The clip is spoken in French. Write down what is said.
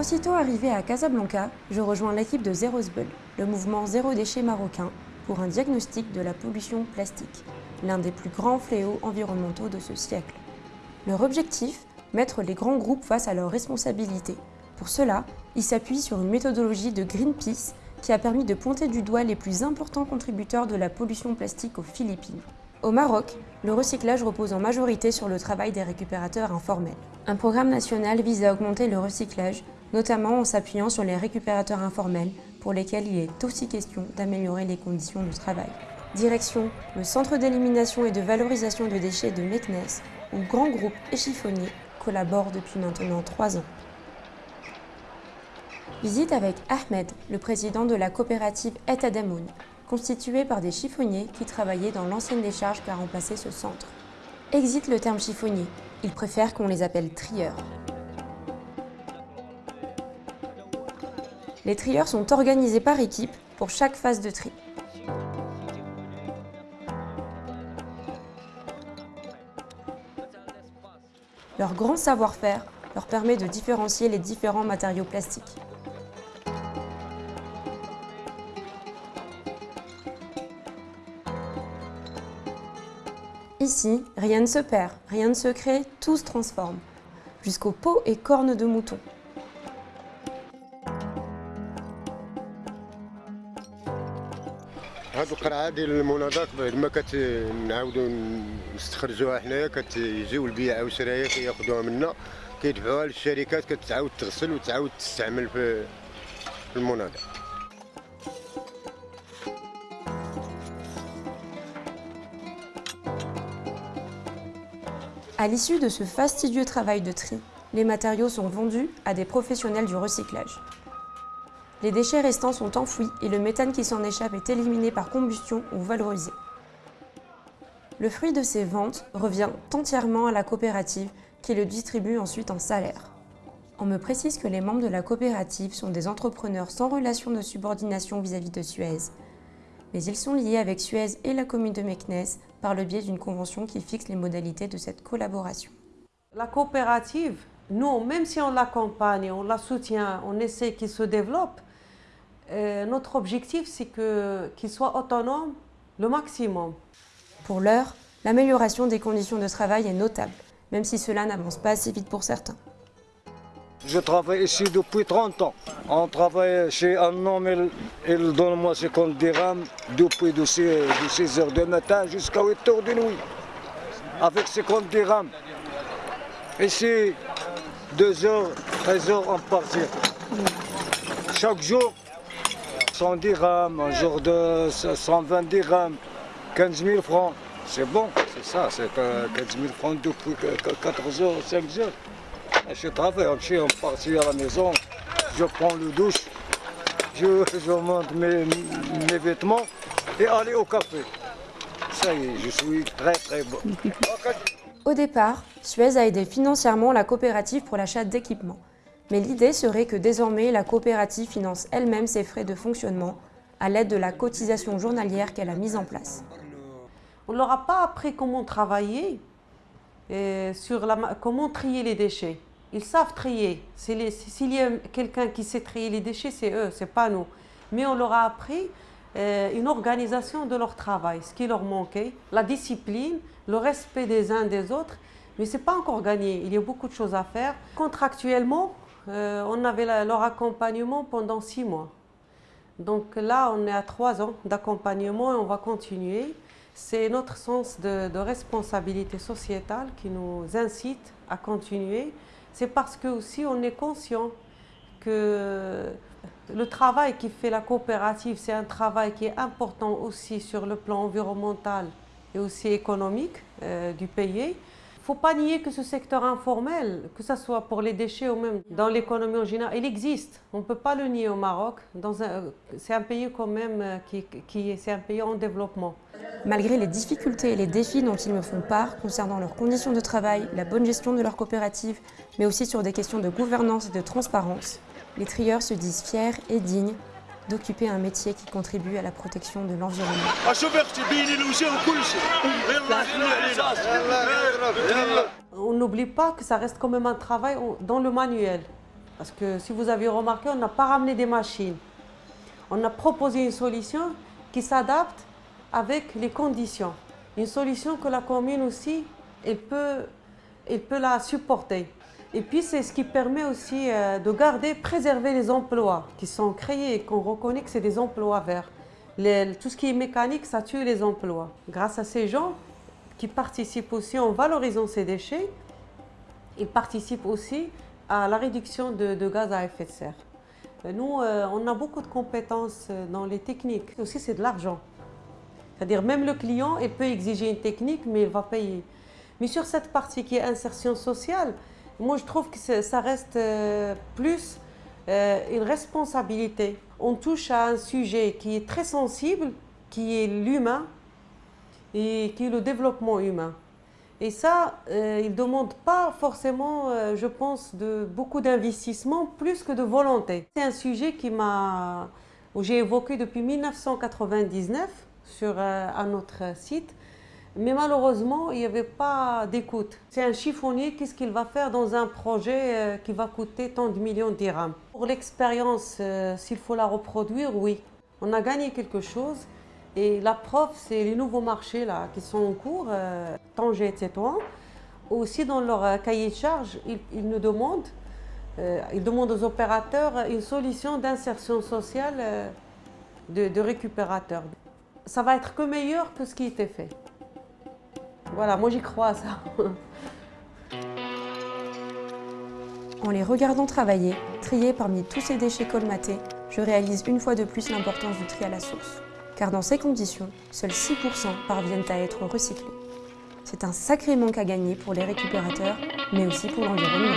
Aussitôt arrivé à Casablanca, je rejoins l'équipe de Zero le mouvement zéro déchet marocain, pour un diagnostic de la pollution plastique, l'un des plus grands fléaux environnementaux de ce siècle. Leur objectif Mettre les grands groupes face à leurs responsabilités. Pour cela, ils s'appuient sur une méthodologie de Greenpeace qui a permis de pointer du doigt les plus importants contributeurs de la pollution plastique aux Philippines. Au Maroc, le recyclage repose en majorité sur le travail des récupérateurs informels. Un programme national vise à augmenter le recyclage, notamment en s'appuyant sur les récupérateurs informels, pour lesquels il est aussi question d'améliorer les conditions de travail. Direction le Centre d'élimination et de valorisation de déchets de Meknes, où grands groupes et chiffonniers collaborent depuis maintenant trois ans. Visite avec Ahmed, le président de la coopérative Et Adamoun, constituée par des chiffonniers qui travaillaient dans l'ancienne décharge qui a remplacé ce centre. Exit le terme chiffonnier, ils préfèrent qu'on les appelle trieurs. Les trieurs sont organisés par équipe pour chaque phase de tri. Leur grand savoir-faire leur permet de différencier les différents matériaux plastiques. Ici, rien ne se perd, rien ne se crée, tout se transforme, jusqu'aux peaux et cornes de mouton. هاد القرعه ديال المناضات بعد ما كنعاودو نستخرجوها حنايا كتجيو البيعه والشرايه كياخذوها منا كيدفعوها للشركات كتعاود تغسل وتعاود تستعمل في المناضه À l'issue de ce fastidieux travail de tri, les matériaux sont vendus à des professionnels du recyclage. Les déchets restants sont enfouis et le méthane qui s'en échappe est éliminé par combustion ou valorisé. Le fruit de ces ventes revient entièrement à la coopérative qui le distribue ensuite en salaire. On me précise que les membres de la coopérative sont des entrepreneurs sans relation de subordination vis-à-vis de Suez. Mais ils sont liés avec Suez et la commune de Meknes par le biais d'une convention qui fixe les modalités de cette collaboration. La coopérative, nous, même si on l'accompagne, on la soutient, on essaie qu'il se développe, euh, notre objectif, c'est qu'il soit autonome le maximum. Pour l'heure, l'amélioration des conditions de travail est notable, même si cela n'avance pas assez vite pour certains. Je travaille ici depuis 30 ans. On travaille chez un homme, il, donne moi 50 dirhams depuis de 6, h du matin jusqu'à 8 h de nuit. Avec 50 dirhams. Ici, 2 h 13 h on partir. Chaque jour, 100 dirhams, un jour de 120 dirhams, 15 000 francs. C'est bon, c'est ça, c'est 15 000 francs depuis 4 heures, 5 heures. Je travaille, on part à la maison, je prends le douche, je, je monte mes, mes, vêtements et aller au café. Ça y est, je suis très très bon. Au départ, Suez a aidé financièrement la coopérative pour l'achat d'équipements. Mais l'idée serait que désormais la coopérative finance elle-même ses frais de fonctionnement à l'aide de la cotisation journalière qu'elle a mise en place. On leur a pas appris comment travailler, et sur la, comment trier les déchets. Ils savent trier. S'il y a quelqu'un qui sait trier les déchets, c'est eux, c'est pas nous. Mais on leur a appris euh, une organisation de leur travail, ce qui leur manquait, la discipline, le respect des uns des autres. Mais ce n'est pas encore gagné, il y a beaucoup de choses à faire. Contractuellement, euh, on avait leur accompagnement pendant six mois. Donc là, on est à trois ans d'accompagnement et on va continuer. C'est notre sens de, responsabilité sociétale qui nous incite à continuer. C'est parce que aussi on est conscient que le travail qui fait la coopérative, c'est un travail qui est important aussi sur le plan environnemental et aussi économique euh, du pays. Il ne faut pas nier que ce secteur informel, que ce soit pour les déchets ou même dans l'économie en général, il existe. On ne peut pas le nier au Maroc. C'est un pays quand même euh, qui, un pays en développement. Malgré les difficultés et les défis dont ils me font part concernant leurs conditions de travail, la bonne gestion de leur coopérative, mais aussi sur des questions de gouvernance et de transparence, les trieurs se disent fiers et dignes d'occuper un métier qui contribue à la protection de l'environnement. On n'oublie pas que ça reste quand même un travail dans le manuel. Parce que si vous avez remarqué, on n'a pas ramené des machines. On a proposé une solution qui s'adapte avec les conditions. Une solution que la commune aussi, elle peut, elle peut la supporter. Et puis c'est ce qui permet aussi euh, de garder, préserver les emplois qui sont créés et qu'on reconnaît que c'est des emplois verts. tout ce qui est mécanique, ça tue les emplois. Grâce à ces gens qui participent aussi en valorisant ces déchets, ils participent aussi à la réduction de, gaz à effet de serre. Euh, nous, euh, on a beaucoup de compétences dans les techniques. Aussi, c'est de l'argent. C'est-à-dire même le client, il peut exiger une technique, mais il va payer. Mais sur cette partie qui est insertion sociale, moi, je trouve que ça reste euh, plus euh, une responsabilité. On touche à un sujet qui est très sensible, qui est l'humain et qui est le développement humain. Et ça, euh, il ne demande pas forcément, je pense, de beaucoup d'investissement, plus que de volonté. C'est un sujet qui m'a, j'ai évoqué depuis 1999 sur un autre site. Mais malheureusement, il n'y avait pas d'écoute. C'est un chiffonnier, qu'est-ce qu'il va faire dans un projet euh, qui va coûter tant de millions de dirhams? Pour l'expérience, euh, s'il faut la reproduire, oui. On a gagné quelque chose. Et la preuve, c'est les nouveaux marchés là, qui sont en cours, euh, Tanger, etc. Aussi, dans leur cahier de charge, ils, nous demandent, ils demandent aux opérateurs une solution d'insertion sociale de, de récupérateurs. Ça va être que meilleur que ce qui était fait. Voilà, moi j'y crois à ça. En les regardant travailler, trier parmi tous ces déchets colmatés, je réalise une fois de plus l'importance du tri à la source. Car dans ces conditions, seuls 6% parviennent à être recyclés. C'est un sacré manque à gagner pour les récupérateurs, mais aussi pour l'environnement.